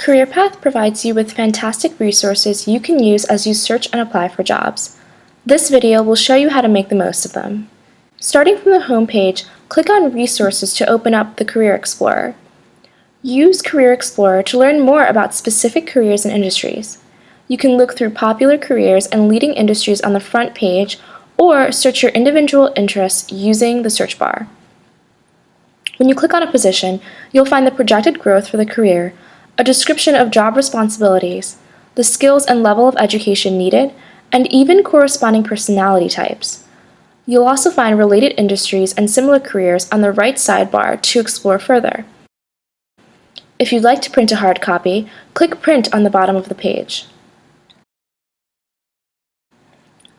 CareerPath provides you with fantastic resources you can use as you search and apply for jobs. This video will show you how to make the most of them. Starting from the home page, click on Resources to open up the Career Explorer. Use Career Explorer to learn more about specific careers and industries. You can look through popular careers and leading industries on the front page or search your individual interests using the search bar. When you click on a position, you'll find the projected growth for the career, a description of job responsibilities, the skills and level of education needed, and even corresponding personality types. You'll also find related industries and similar careers on the right sidebar to explore further. If you'd like to print a hard copy, click Print on the bottom of the page.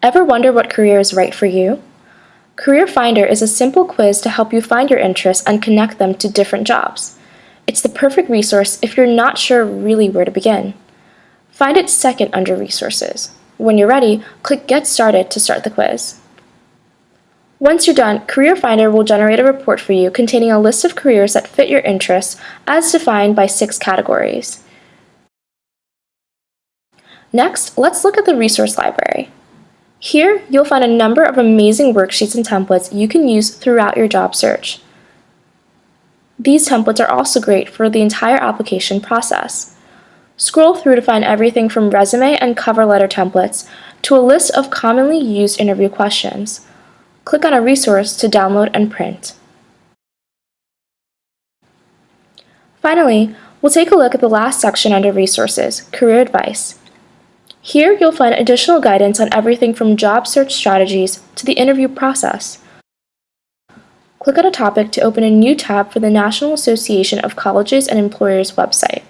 Ever wonder what career is right for you? Career Finder is a simple quiz to help you find your interests and connect them to different jobs. It's the perfect resource if you're not sure really where to begin. Find it second under Resources. When you're ready, click Get Started to start the quiz. Once you're done, Career Finder will generate a report for you containing a list of careers that fit your interests as defined by six categories. Next, let's look at the resource library. Here, you'll find a number of amazing worksheets and templates you can use throughout your job search. These templates are also great for the entire application process. Scroll through to find everything from resume and cover letter templates to a list of commonly used interview questions. Click on a resource to download and print. Finally, we'll take a look at the last section under Resources, Career Advice. Here you'll find additional guidance on everything from job search strategies to the interview process. Click on a topic to open a new tab for the National Association of Colleges and Employers website.